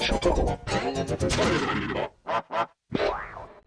Chicago.